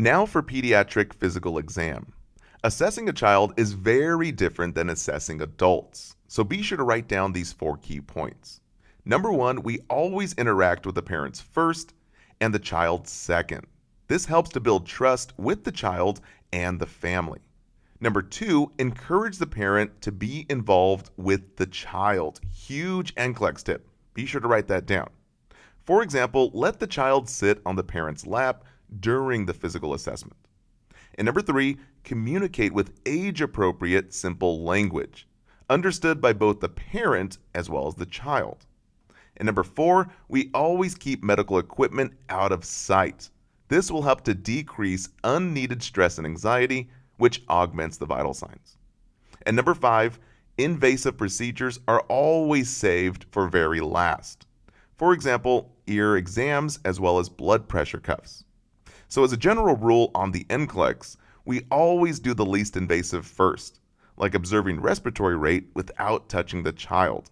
Now for pediatric physical exam. Assessing a child is very different than assessing adults, so be sure to write down these four key points. Number one, we always interact with the parents first and the child second. This helps to build trust with the child and the family. Number two, encourage the parent to be involved with the child. Huge NCLEX tip. Be sure to write that down. For example, let the child sit on the parent's lap during the physical assessment. And number three, communicate with age appropriate, simple language, understood by both the parent as well as the child. And number four, we always keep medical equipment out of sight. This will help to decrease unneeded stress and anxiety which augments the vital signs. And number five, invasive procedures are always saved for very last. For example, ear exams as well as blood pressure cuffs. So as a general rule on the NCLEX, we always do the least invasive first, like observing respiratory rate without touching the child.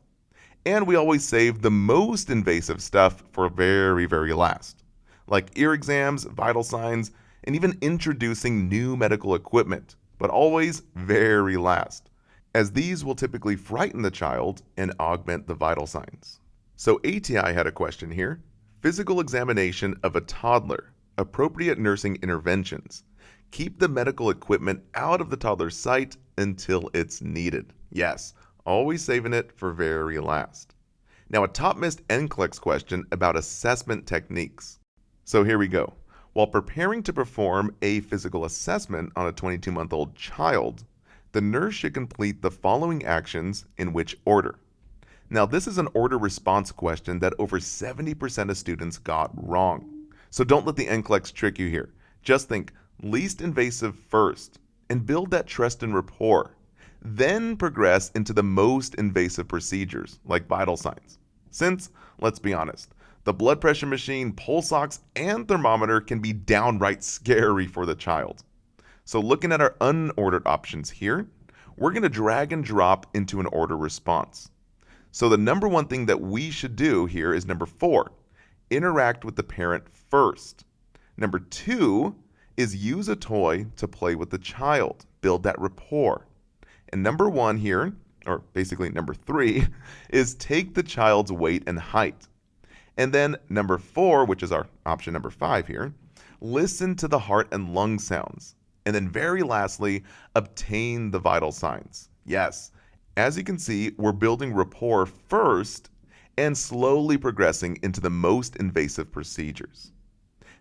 And we always save the most invasive stuff for very, very last, like ear exams, vital signs, and even introducing new medical equipment, but always very last, as these will typically frighten the child and augment the vital signs. So ATI had a question here. Physical examination of a toddler, appropriate nursing interventions. Keep the medical equipment out of the toddler's sight until it's needed. Yes, always saving it for very last. Now a top missed NCLEX question about assessment techniques. So here we go. While preparing to perform a physical assessment on a 22 month old child, the nurse should complete the following actions in which order. Now, this is an order response question that over 70% of students got wrong. So don't let the NCLEX trick you here. Just think least invasive first and build that trust and rapport. Then progress into the most invasive procedures like vital signs. Since, let's be honest, the blood pressure machine, pulse ox, and thermometer can be downright scary for the child. So looking at our unordered options here, we're going to drag and drop into an order response. So the number one thing that we should do here is number four, interact with the parent first. Number two is use a toy to play with the child, build that rapport. And number one here, or basically number three, is take the child's weight and height. And then number four, which is our option number five here, listen to the heart and lung sounds. And then very lastly, obtain the vital signs. Yes, as you can see, we're building rapport first and slowly progressing into the most invasive procedures.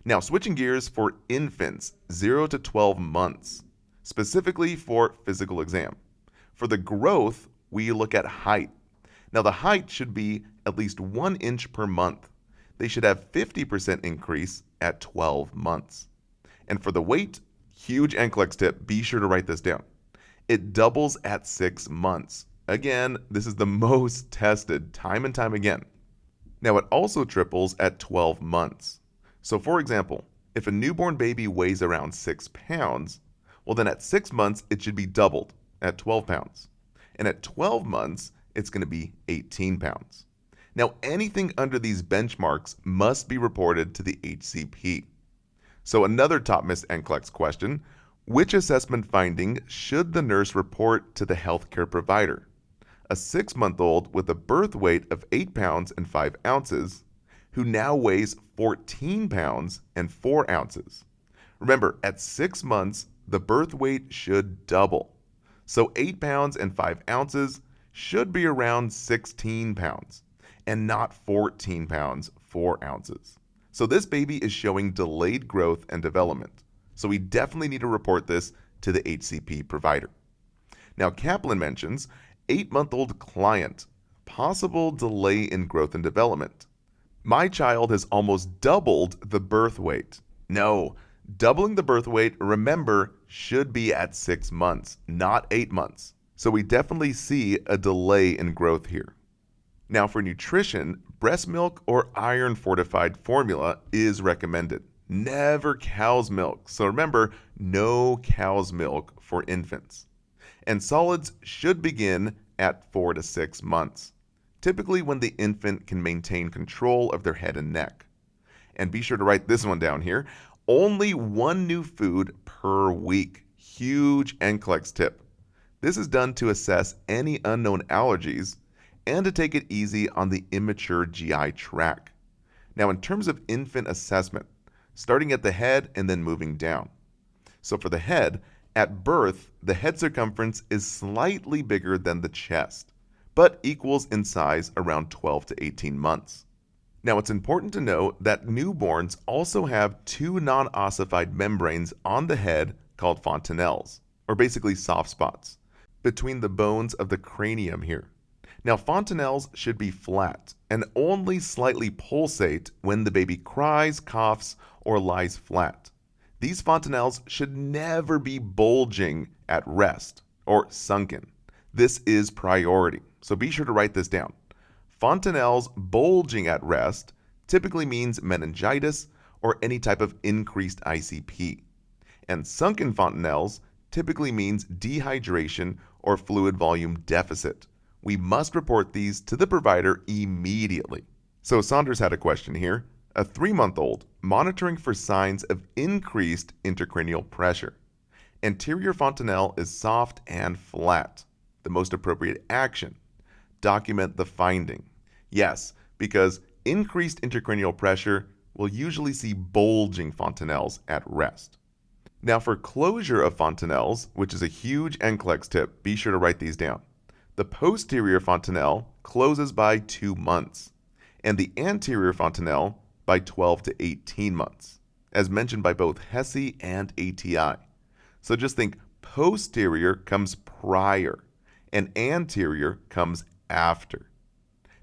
Now, switching gears for infants 0 to 12 months, specifically for physical exam. For the growth, we look at height. Now, the height should be at least one inch per month. They should have 50% increase at 12 months. And for the weight, huge NCLEX tip, be sure to write this down. It doubles at six months. Again, this is the most tested time and time again. Now, it also triples at 12 months. So, for example, if a newborn baby weighs around 6 pounds, well, then at 6 months, it should be doubled at 12 pounds. And at 12 months, it's going to be 18 pounds. Now, anything under these benchmarks must be reported to the HCP. So, another top missed NCLEX question Which assessment finding should the nurse report to the healthcare provider? A six month old with a birth weight of 8 pounds and 5 ounces, who now weighs 14 pounds and 4 ounces. Remember, at six months, the birth weight should double. So 8 pounds and 5 ounces should be around 16 pounds and not 14 pounds, 4 ounces. So this baby is showing delayed growth and development. So we definitely need to report this to the HCP provider. Now, Kaplan mentions 8 month old client, possible delay in growth and development. My child has almost doubled the birth weight. No, doubling the birth weight, remember, should be at 6 months, not 8 months. So we definitely see a delay in growth here. Now, for nutrition, breast milk or iron fortified formula is recommended. Never cow's milk. So remember, no cow's milk for infants. And solids should begin at four to six months, typically when the infant can maintain control of their head and neck. And be sure to write this one down here. Only one new food per week. Huge NCLEX tip. This is done to assess any unknown allergies and to take it easy on the immature GI tract. Now, in terms of infant assessment, starting at the head and then moving down. So, for the head, at birth, the head circumference is slightly bigger than the chest, but equals in size around 12 to 18 months. Now, it's important to know that newborns also have two non ossified membranes on the head called fontanelles, or basically soft spots, between the bones of the cranium here. Now, fontanelles should be flat and only slightly pulsate when the baby cries, coughs, or lies flat. These fontanelles should never be bulging at rest or sunken. This is priority, so be sure to write this down. Fontanelles bulging at rest typically means meningitis or any type of increased ICP. And sunken fontanelles typically means dehydration or fluid volume deficit we must report these to the provider immediately. So Saunders had a question here. A three month old monitoring for signs of increased intracranial pressure. Anterior fontanelle is soft and flat. The most appropriate action. Document the finding. Yes, because increased intracranial pressure will usually see bulging fontanelles at rest. Now for closure of fontanelles, which is a huge NCLEX tip, be sure to write these down. The posterior fontanelle closes by 2 months, and the anterior fontanelle by 12 to 18 months, as mentioned by both HESI and ATI. So just think posterior comes prior, and anterior comes after.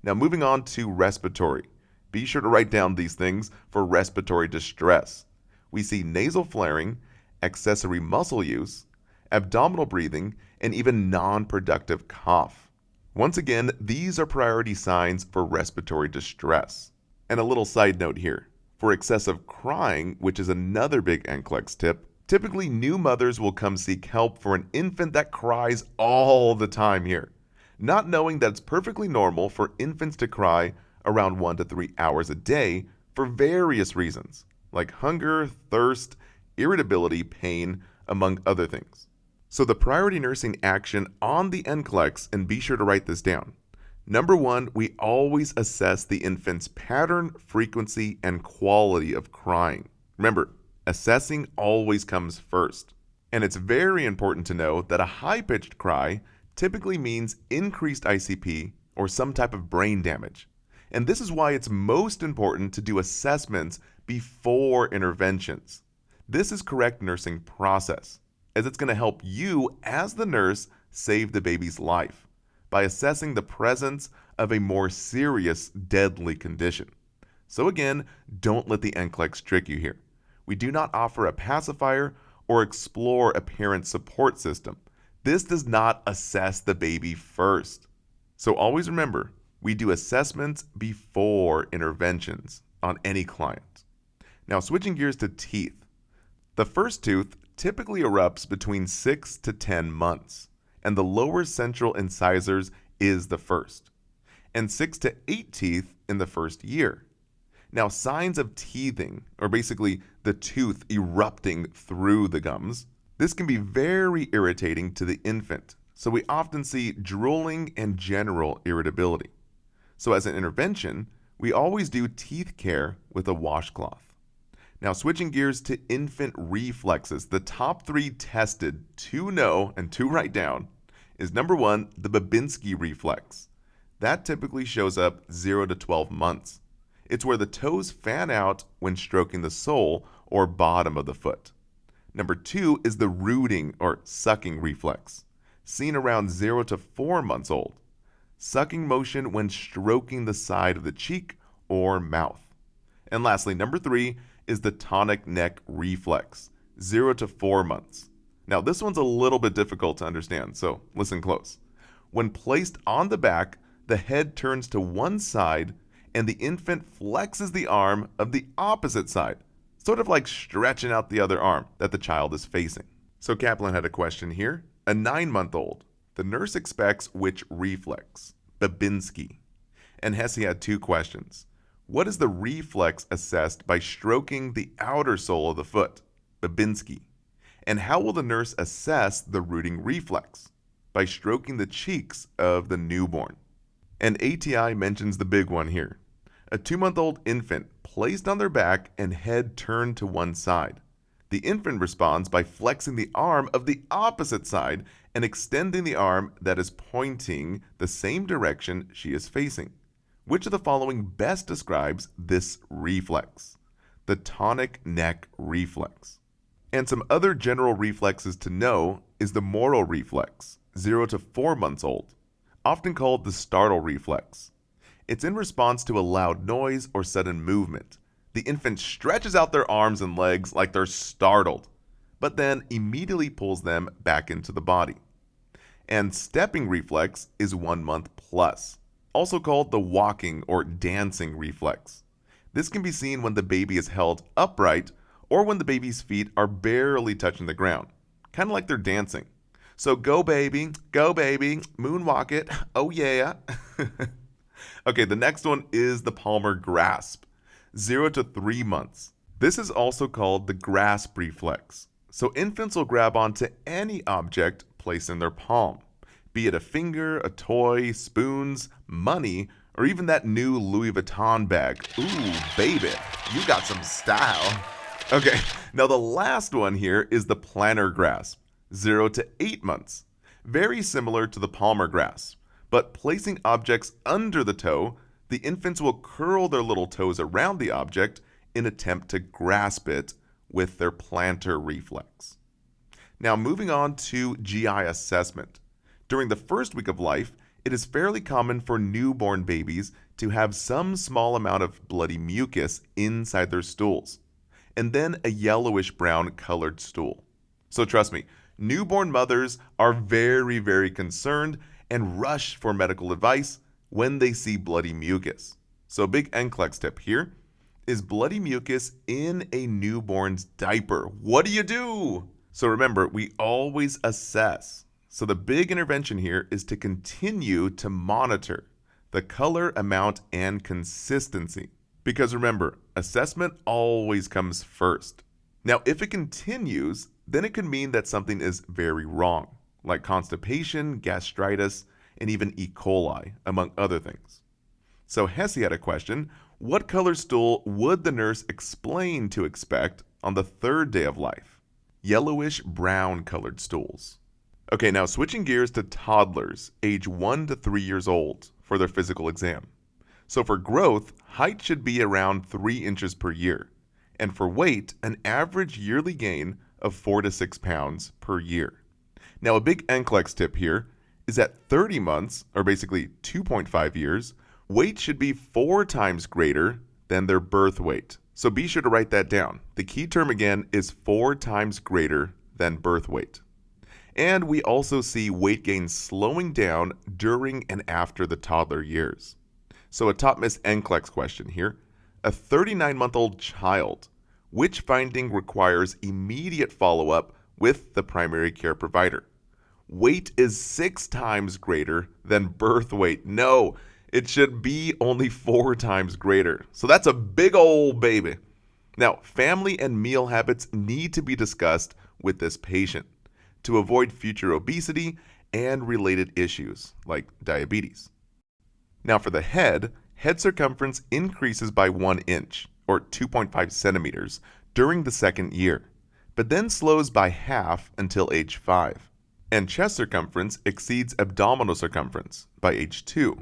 Now, moving on to respiratory. Be sure to write down these things for respiratory distress. We see nasal flaring, accessory muscle use, abdominal breathing, and even non productive cough. Once again, these are priority signs for respiratory distress. And a little side note here for excessive crying, which is another big NCLEX tip, typically new mothers will come seek help for an infant that cries all the time here, not knowing that it's perfectly normal for infants to cry around one to three hours a day for various reasons, like hunger, thirst, irritability, pain, among other things. So the priority nursing action on the NCLEX, and be sure to write this down. Number one, we always assess the infant's pattern, frequency, and quality of crying. Remember, assessing always comes first. And it's very important to know that a high pitched cry typically means increased ICP or some type of brain damage. And this is why it's most important to do assessments before interventions. This is correct nursing process as it's going to help you, as the nurse, save the baby's life by assessing the presence of a more serious, deadly condition. So, again, don't let the NCLEX trick you here. We do not offer a pacifier or explore a parent support system. This does not assess the baby first. So, always remember we do assessments before interventions on any client. Now, switching gears to teeth. The first tooth typically erupts between 6 to 10 months, and the lower central incisors is the first, and 6 to 8 teeth in the first year. Now, signs of teething, or basically the tooth erupting through the gums, this can be very irritating to the infant, so we often see drooling and general irritability. So, as an intervention, we always do teeth care with a washcloth. Now, switching gears to infant reflexes, the top three tested to know and to write down is number one, the Babinski reflex. That typically shows up 0 to 12 months. It's where the toes fan out when stroking the sole or bottom of the foot. Number two is the rooting or sucking reflex, seen around 0 to 4 months old. Sucking motion when stroking the side of the cheek or mouth. And lastly, number three is the tonic neck reflex, 0 to 4 months. Now, this one's a little bit difficult to understand, so listen close. When placed on the back, the head turns to one side and the infant flexes the arm of the opposite side, sort of like stretching out the other arm that the child is facing. So Kaplan had a question here. A nine month old. The nurse expects which reflex? Babinski. And HESI had two questions. What is the reflex assessed by stroking the outer sole of the foot? Babinski. And how will the nurse assess the rooting reflex? By stroking the cheeks of the newborn. And ATI mentions the big one here. A two month old infant placed on their back and head turned to one side. The infant responds by flexing the arm of the opposite side and extending the arm that is pointing the same direction she is facing. Which of the following best describes this reflex? The tonic neck reflex. And some other general reflexes to know is the Moro reflex, 0 to 4 months old, often called the startle reflex. It's in response to a loud noise or sudden movement. The infant stretches out their arms and legs like they're startled, but then immediately pulls them back into the body. And stepping reflex is 1 month plus also called the walking or dancing reflex. This can be seen when the baby is held upright or when the baby's feet are barely touching the ground, kind of like they're dancing. So go baby, go baby, moonwalk it, oh yeah. okay, the next one is the Palmar grasp, 0 to 3 months. This is also called the grasp reflex. So infants will grab onto any object placed in their palm be it a finger, a toy, spoons, money, or even that new Louis Vuitton bag. Ooh, baby, you got some style. Okay, now the last one here is the plantar grasp, 0 to 8 months. Very similar to the palmar grasp, but placing objects under the toe, the infants will curl their little toes around the object in attempt to grasp it with their plantar reflex. Now moving on to GI assessment. During the first week of life, it is fairly common for newborn babies to have some small amount of bloody mucus inside their stools, and then a yellowish brown colored stool. So trust me, newborn mothers are very, very concerned and rush for medical advice when they see bloody mucus. So, big NCLEX tip here is bloody mucus in a newborn's diaper. What do you do? So, remember, we always assess so the big intervention here is to continue to monitor the color, amount, and consistency. Because remember, assessment always comes first. Now, if it continues, then it could mean that something is very wrong, like constipation, gastritis, and even E. coli, among other things. So HESI had a question, what color stool would the nurse explain to expect on the third day of life? Yellowish brown colored stools. Okay, now switching gears to toddlers, age 1 to 3 years old, for their physical exam. So for growth, height should be around 3 inches per year, and for weight, an average yearly gain of 4 to 6 pounds per year. Now, a big NCLEX tip here is at 30 months, or basically 2.5 years, weight should be 4 times greater than their birth weight. So be sure to write that down. The key term again is 4 times greater than birth weight. And we also see weight gain slowing down during and after the toddler years. So, a top miss NCLEX question here. A 39 month old child, which finding requires immediate follow up with the primary care provider? Weight is six times greater than birth weight. No, it should be only four times greater. So that's a big old baby. Now, family and meal habits need to be discussed with this patient to avoid future obesity and related issues like diabetes. Now, for the head, head circumference increases by 1 inch, or 2.5 centimeters, during the second year, but then slows by half until age 5. And chest circumference exceeds abdominal circumference by age 2.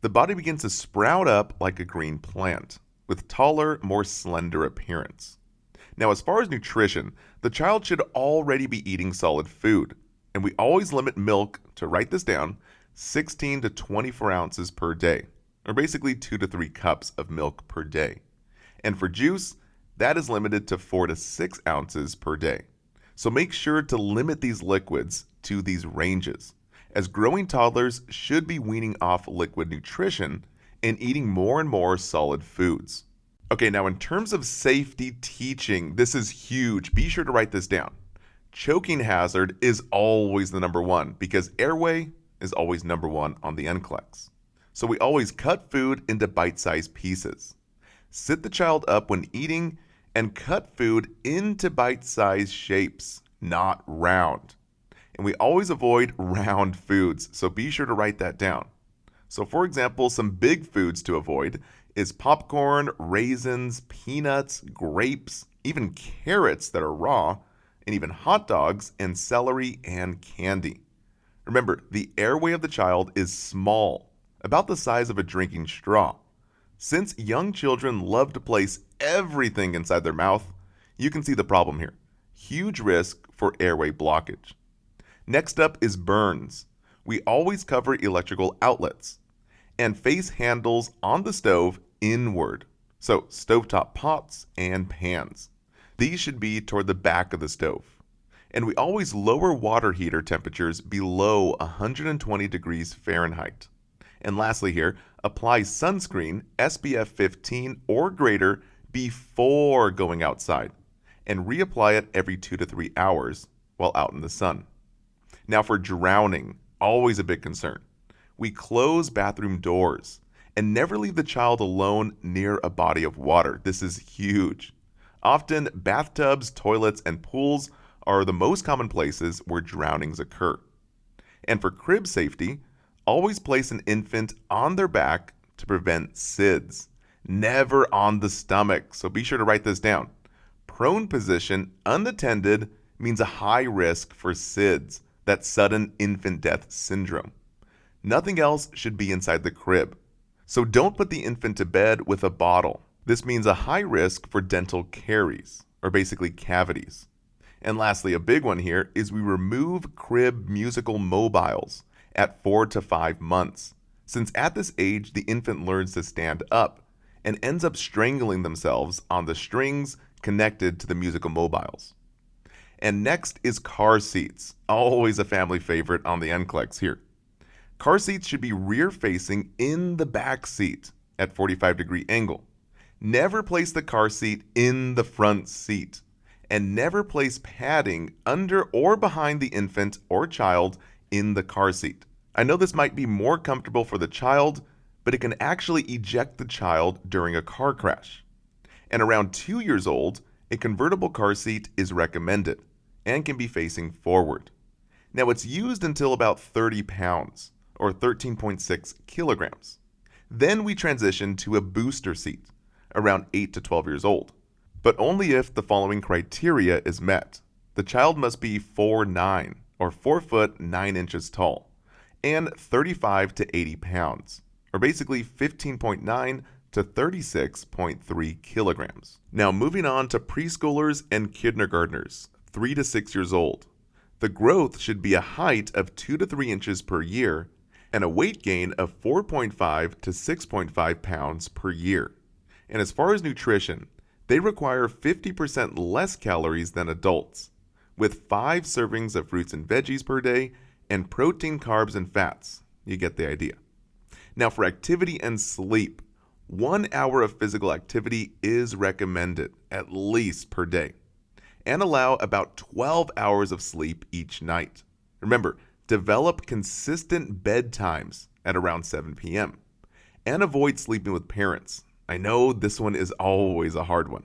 The body begins to sprout up like a green plant, with taller, more slender appearance. Now, as far as nutrition, the child should already be eating solid food, and we always limit milk to write this down 16 to 24 ounces per day, or basically 2 to 3 cups of milk per day. And for juice, that is limited to 4 to 6 ounces per day. So make sure to limit these liquids to these ranges, as growing toddlers should be weaning off liquid nutrition and eating more and more solid foods. Okay, now in terms of safety teaching, this is huge. Be sure to write this down. Choking hazard is always the number one because airway is always number one on the NCLEX. So we always cut food into bite-sized pieces. Sit the child up when eating and cut food into bite sized shapes, not round. And we always avoid round foods, so be sure to write that down. So, for example, some big foods to avoid is popcorn, raisins, peanuts, grapes, even carrots that are raw, and even hot dogs and celery and candy. Remember, the airway of the child is small, about the size of a drinking straw. Since young children love to place everything inside their mouth, you can see the problem here. Huge risk for airway blockage. Next up is burns. We always cover electrical outlets and face handles on the stove inward. So, stovetop pots and pans. These should be toward the back of the stove. And we always lower water heater temperatures below 120 degrees Fahrenheit. And lastly, here, apply sunscreen SPF 15 or greater before going outside and reapply it every two to three hours while out in the sun. Now, for drowning, always a big concern. We close bathroom doors and never leave the child alone near a body of water. This is huge. Often, bathtubs, toilets, and pools are the most common places where drownings occur. And for crib safety, always place an infant on their back to prevent SIDS. Never on the stomach, so be sure to write this down. Prone position, unattended, means a high risk for SIDS, that sudden infant death syndrome. Nothing else should be inside the crib. So don't put the infant to bed with a bottle. This means a high risk for dental caries, or basically cavities. And lastly, a big one here is we remove crib musical mobiles at four to five months, since at this age the infant learns to stand up and ends up strangling themselves on the strings connected to the musical mobiles. And next is car seats, always a family favorite on the NCLEX here. Car seats should be rear facing in the back seat at 45 degree angle. Never place the car seat in the front seat. And never place padding under or behind the infant or child in the car seat. I know this might be more comfortable for the child, but it can actually eject the child during a car crash. And around two years old, a convertible car seat is recommended and can be facing forward. Now it's used until about 30 pounds or 13.6 kilograms. Then we transition to a booster seat around 8 to 12 years old, but only if the following criteria is met. The child must be 4'9 or 4 foot 9 inches tall and 35 to 80 pounds, or basically 15.9 to 36.3 kilograms. Now moving on to preschoolers and kindergartners, 3 to 6 years old. The growth should be a height of 2 to 3 inches per year and a weight gain of 4.5 to 6.5 pounds per year. And as far as nutrition, they require 50% less calories than adults, with 5 servings of fruits and veggies per day and protein, carbs, and fats. You get the idea. Now, for activity and sleep, one hour of physical activity is recommended, at least per day, and allow about 12 hours of sleep each night. Remember, develop consistent bedtimes at around 7 p.m. and avoid sleeping with parents. I know this one is always a hard one.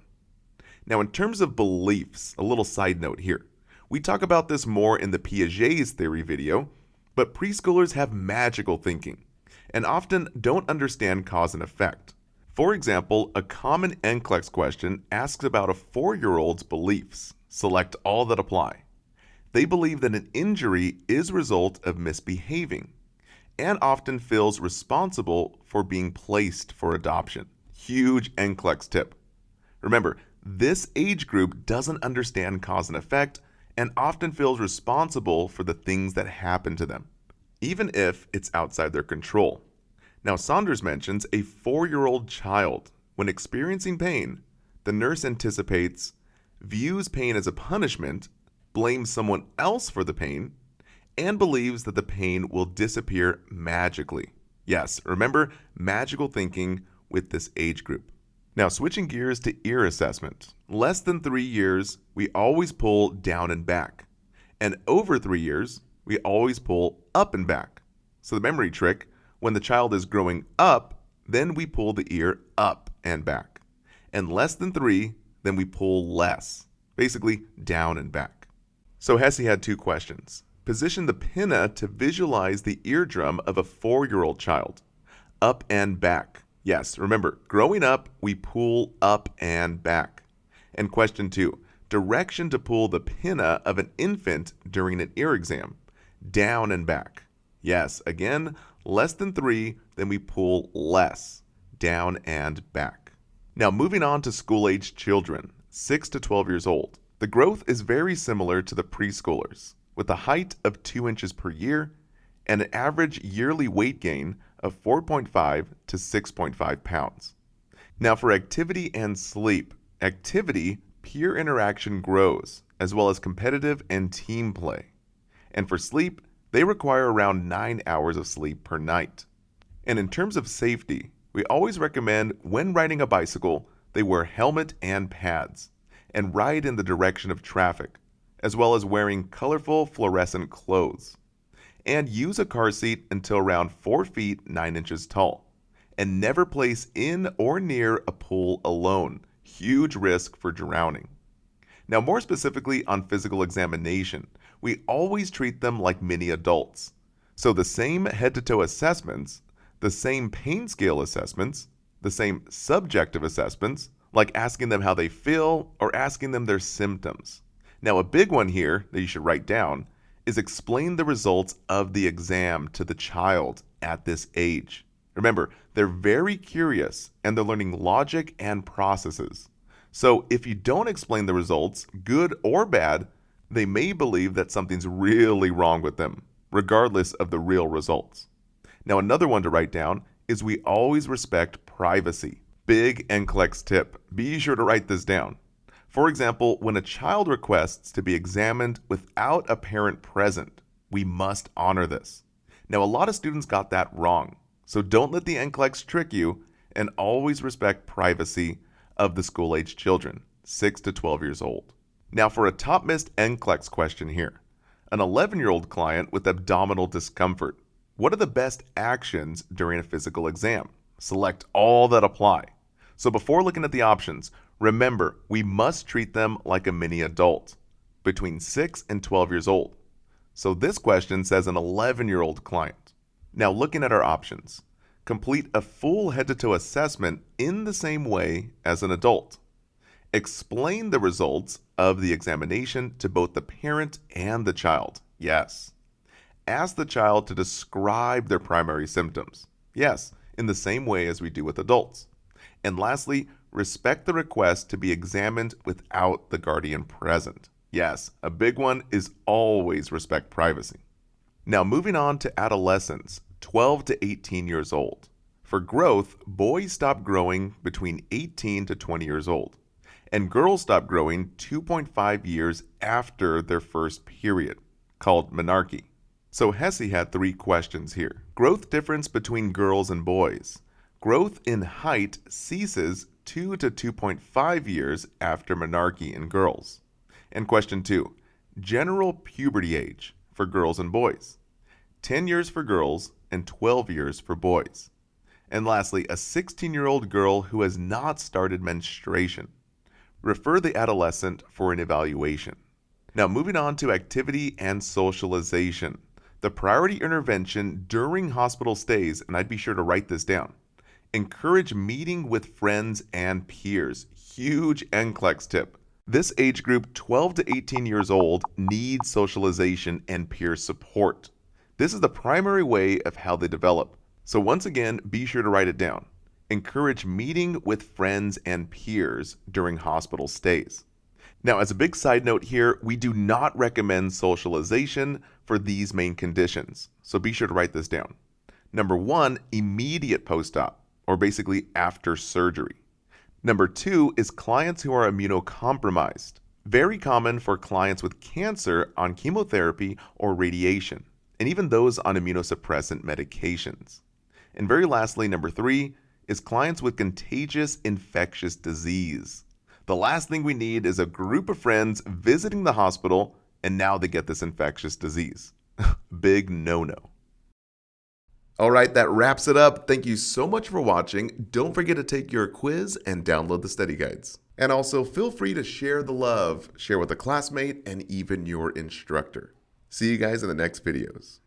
Now, in terms of beliefs, a little side note here. We talk about this more in the Piaget's theory video, but preschoolers have magical thinking and often don't understand cause and effect. For example, a common NCLEX question asks about a four year old's beliefs. Select all that apply. They believe that an injury is a result of misbehaving and often feels responsible for being placed for adoption. Huge NCLEX tip. Remember, this age group doesn't understand cause and effect and often feels responsible for the things that happen to them, even if it's outside their control. Now, Saunders mentions a four year old child. When experiencing pain, the nurse anticipates, views pain as a punishment, blames someone else for the pain, and believes that the pain will disappear magically. Yes, remember magical thinking with this age group. Now, switching gears to ear assessment. Less than three years, we always pull down and back. And over three years, we always pull up and back. So, the memory trick when the child is growing up, then we pull the ear up and back. and less than 3, then we pull less, basically down and back. So HESI had two questions. Position the pinna to visualize the eardrum of a 4-year-old child. Up and back. Yes, remember, growing up, we pull up and back. And question 2. Direction to pull the pinna of an infant during an ear exam. Down and back. Yes, again, less than 3, then we pull less. Down and back. Now moving on to school-age children, 6 to 12 years old. The growth is very similar to the preschoolers, with a height of 2 inches per year and an average yearly weight gain of 4.5 to 6.5 pounds. Now for activity and sleep, activity, peer interaction grows, as well as competitive and team play. And for sleep, they require around 9 hours of sleep per night. And in terms of safety, we always recommend when riding a bicycle, they wear helmet and pads and ride in the direction of traffic, as well as wearing colorful fluorescent clothes and use a car seat until around 4 feet 9 inches tall. And never place in or near a pool alone. Huge risk for drowning. Now, more specifically on physical examination, we always treat them like mini adults. So, the same head to toe assessments, the same pain scale assessments, the same subjective assessments, like asking them how they feel or asking them their symptoms. Now, a big one here that you should write down is explain the results of the exam to the child at this age. Remember, they're very curious and they're learning logic and processes. So if you don't explain the results, good or bad, they may believe that something's really wrong with them, regardless of the real results. Now, another one to write down is we always respect privacy. Big NCLEX tip. Be sure to write this down. For example, when a child requests to be examined without a parent present, we must honor this. Now, a lot of students got that wrong, so don't let the NCLEX trick you and always respect privacy of the school-age children, 6 to 12 years old. Now for a top missed NCLEX question here. An 11-year-old client with abdominal discomfort. What are the best actions during a physical exam? Select all that apply. So before looking at the options, Remember, we must treat them like a mini adult, between 6 and 12 years old. So this question says an 11 year old client. Now, looking at our options, complete a full head to toe assessment in the same way as an adult. Explain the results of the examination to both the parent and the child. Yes. Ask the child to describe their primary symptoms. Yes, in the same way as we do with adults. And lastly, respect the request to be examined without the guardian present. Yes, a big one is always respect privacy. Now moving on to adolescents, 12 to 18 years old. For growth, boys stop growing between 18 to 20 years old, and girls stop growing 2.5 years after their first period, called menarche. So HESI had three questions here. Growth difference between girls and boys. Growth in height ceases 2 to 2.5 years after menarche in girls. And question 2. General puberty age for girls and boys. 10 years for girls and 12 years for boys. And lastly, a 16 year old girl who has not started menstruation. Refer the adolescent for an evaluation. Now, moving on to activity and socialization. The priority intervention during hospital stays, and I'd be sure to write this down Encourage meeting with friends and peers. Huge NCLEX tip. This age group, 12 to 18 years old, needs socialization and peer support. This is the primary way of how they develop. So once again, be sure to write it down. Encourage meeting with friends and peers during hospital stays. Now, as a big side note here, we do not recommend socialization for these main conditions. So be sure to write this down. Number one, immediate post-op or basically after surgery. Number two is clients who are immunocompromised. Very common for clients with cancer on chemotherapy or radiation, and even those on immunosuppressant medications. And very lastly, number three is clients with contagious infectious disease. The last thing we need is a group of friends visiting the hospital and now they get this infectious disease. Big no no. All right, that wraps it up. Thank you so much for watching. Don't forget to take your quiz and download the study guides. And also feel free to share the love, share with a classmate, and even your instructor. See you guys in the next videos.